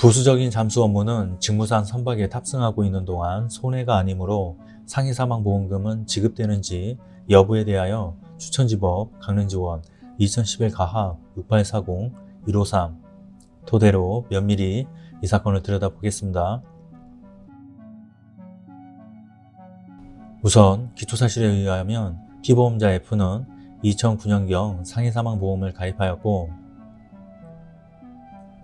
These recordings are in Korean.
부수적인 잠수 업무는 직무상 선박에 탑승하고 있는 동안 손해가 아니므로 상해 사망 보험금은 지급되는지 여부에 대하여 추천지법 강릉지원 2011 가합 6840 153 토대로 면밀히 이 사건을 들여다보겠습니다. 우선 기초사실에 의하면 피보험자 F는 2009년경 상해 사망 보험을 가입하였고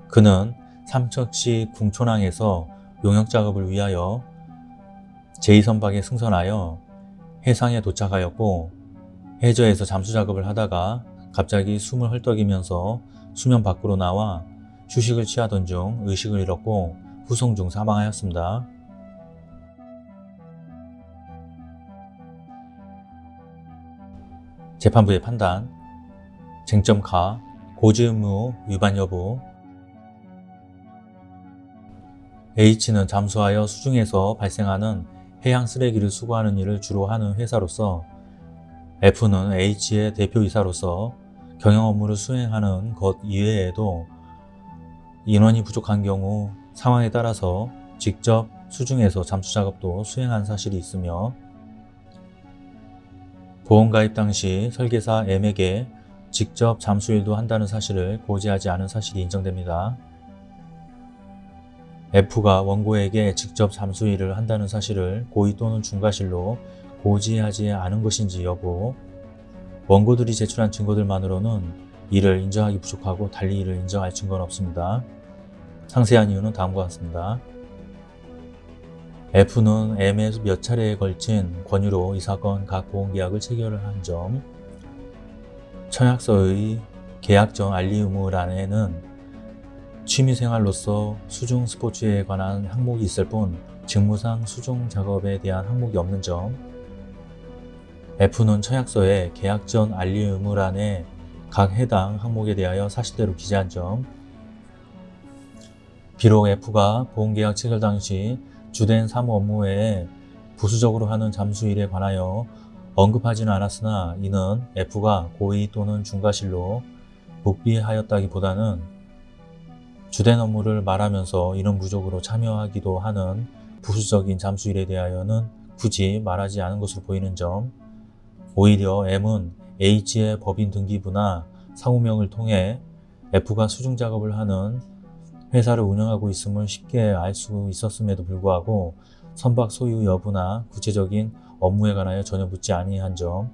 그는 삼척시 궁촌항에서 용역작업을 위하여 제2선박에 승선하여 해상에 도착하였고 해저에서 잠수작업을 하다가 갑자기 숨을 헐떡이면서 수면 밖으로 나와 휴식을 취하던 중 의식을 잃었고 후송 중 사망하였습니다. 재판부의 판단 쟁점 가 고지 의무 위반 여부 H는 잠수하여 수중에서 발생하는 해양 쓰레기를 수거하는 일을 주로 하는 회사로서 F는 H의 대표이사로서 경영 업무를 수행하는 것 이외에도 인원이 부족한 경우 상황에 따라서 직접 수중에서 잠수 작업도 수행한 사실이 있으며 보험 가입 당시 설계사 M에게 직접 잠수일도 한다는 사실을 고지하지 않은 사실이 인정됩니다. F가 원고에게 직접 잠수일을 한다는 사실을 고의 또는 중과실로 고지하지 않은 것인지 여부 원고들이 제출한 증거들만으로는 이를 인정하기 부족하고 달리 이를 인정할 증거는 없습니다. 상세한 이유는 다음과 같습니다. F는 M에 몇 차례에 걸친 권유로 이 사건 각 보험계약을 체결을 한 점, 청약서의 계약정 알리 의무란에는 취미생활로서 수중 스포츠에 관한 항목이 있을 뿐 직무상 수중 작업에 대한 항목이 없는 점, F는 청약서에 계약 전 알리 의무란에 각 해당 항목에 대하여 사실대로 기재한 점, 비록 F가 보험계약 체결 당시 주된 사무 업무 외에 부수적으로 하는 잠수일에 관하여 언급하지는 않았으나 이는 F가 고의 또는 중과실로 묵비하였다기보다는 주된 업무를 말하면서 이런 부족으로 참여하기도 하는 부수적인 잠수일에 대하여는 굳이 말하지 않은 것으로 보이는 점 오히려 M은 H의 법인 등기부나 상호명을 통해 F가 수중 작업을 하는 회사를 운영하고 있음을 쉽게 알 수 있었음에도 불구하고 선박 소유 여부나 구체적인 업무에 관하여 전혀 묻지 아니한 점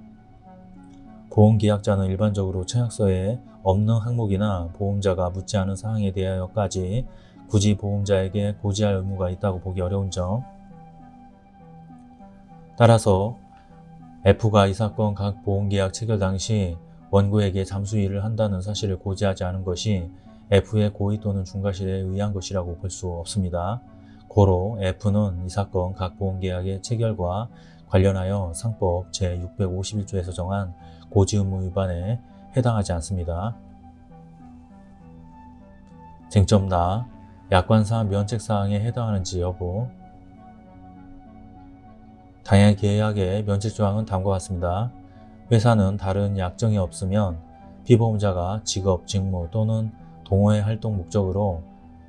보험계약자는 일반적으로 청약서에 없는 항목이나 보험자가 묻지 않은 사항에 대하여까지 굳이 보험자에게 고지할 의무가 있다고 보기 어려운 점 따라서 F가 이 사건 각 보험계약 체결 당시 원고에게 잠수일을 한다는 사실을 고지하지 않은 것이 F의 고의 또는 중과실에 의한 것이라고 볼 수 없습니다. 고로 F는 이 사건 각 보험계약의 체결과 관련하여 상법 제651조에서 정한 고지의무 위반에 해당하지 않습니다. 쟁점 나 약관상 면책사항에 해당하는지 여부 당해 계약의 면책조항은 다음과 같습니다. 회사는 다른 약정이 없으면 피보험자가 직업, 직무 또는 동호회 활동 목적으로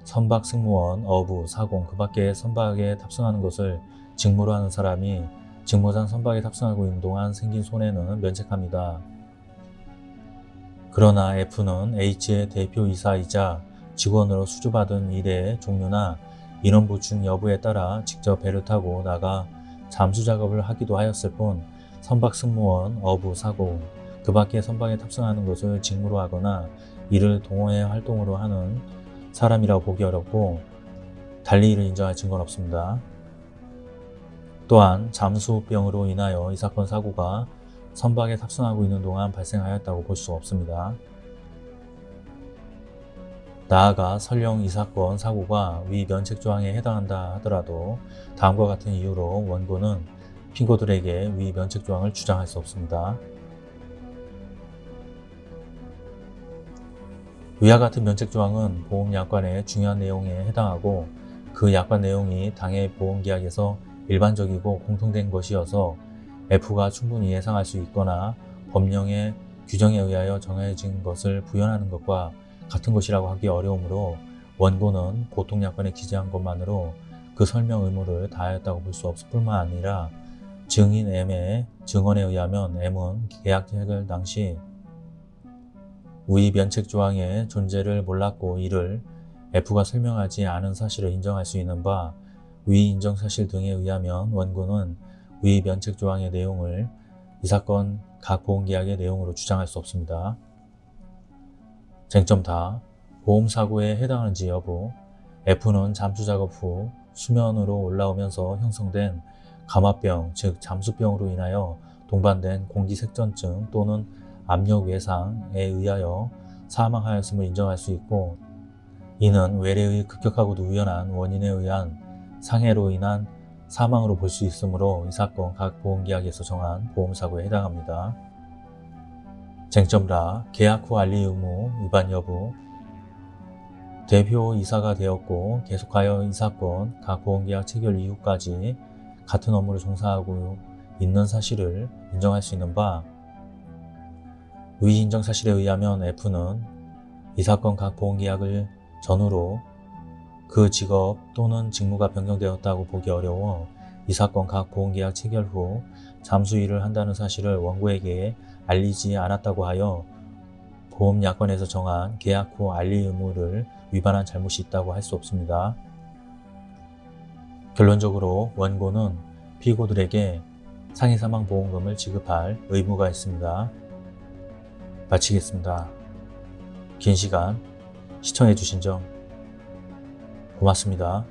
선박 승무원, 어부, 사공, 그 밖에 선박에 탑승하는 것을 직무로 하는 사람이 직무상 선박에 탑승하고 있는 동안 생긴 손해는 면책합니다. 그러나 F는 H의 대표이사이자 직원으로 수주받은 일의 종류나 인원 보충 여부에 따라 직접 배를 타고 나가 잠수 작업을 하기도 하였을 뿐 선박 승무원, 어부, 사고, 그 밖에 선박에 탑승하는 것을 직무로 하거나 이를 동호회 활동으로 하는 사람이라고 보기 어렵고 달리 이를 인정할 증거는 없습니다. 또한 잠수병으로 인하여 이 사건 사고가 선박에 탑승하고 있는 동안 발생하였다고 볼 수 없습니다. 나아가 설령 이 사건 사고가 위 면책조항에 해당한다 하더라도 다음과 같은 이유로 원고는 핑고들에게 위 면책조항을 주장할 수 없습니다. 위와 같은 면책조항은 보험약관의 중요한 내용에 해당하고 그 약관 내용이 당해 보험계약에서 일반적이고 공통된 것이어서 F가 충분히 예상할 수 있거나 법령의 규정에 의하여 정해진 것을 부연하는 것과 같은 것이라고 하기 어려우므로 원고는 보통 약관에 기재한 것만으로 그 설명 의무를 다하였다고 볼 수 없을 뿐만 아니라 증인 M의 증언에 의하면 M은 계약 체결 당시 위 면책 조항의 존재를 몰랐고 이를 F가 설명하지 않은 사실을 인정할 수 있는 바 위 인정 사실 등에 의하면 원고는 위 면책 조항의 내용을 이 사건 각 보험계약의 내용으로 주장할 수 없습니다. 쟁점 다 보험사고에 해당하는지 여부 F는 잠수 작업 후 수면으로 올라오면서 형성된 감화병 즉 잠수병으로 인하여 동반된 공기색전증 또는 압력 외상에 의하여 사망하였음을 인정할 수 있고 이는 외래의 급격하고도 우연한 원인에 의한 상해로 인한 사망으로 볼 수 있으므로 이 사건 각 보험계약에서 정한 보험사고에 해당합니다. 쟁점라 계약 후 알리 의무 위반 여부 대표 이사가 되었고 계속하여 이 사건 각 보험계약 체결 이후까지 같은 업무를 종사하고 있는 사실을 인정할 수 있는 바위 인정 사실에 의하면 F는 이 사건 각 보험계약을 전후로 그 직업 또는 직무가 변경되었다고 보기 어려워 이 사건 각 보험계약 체결 후 잠수 일을 한다는 사실을 원고에게 알리지 않았다고 하여 보험약관에서 정한 계약 후 알리 의무를 위반한 잘못이 있다고 할 수 없습니다. 결론적으로 원고는 피고들에게 상해사망보험금을 지급할 의무가 있습니다. 마치겠습니다. 긴 시간 시청해주신 점 고맙습니다.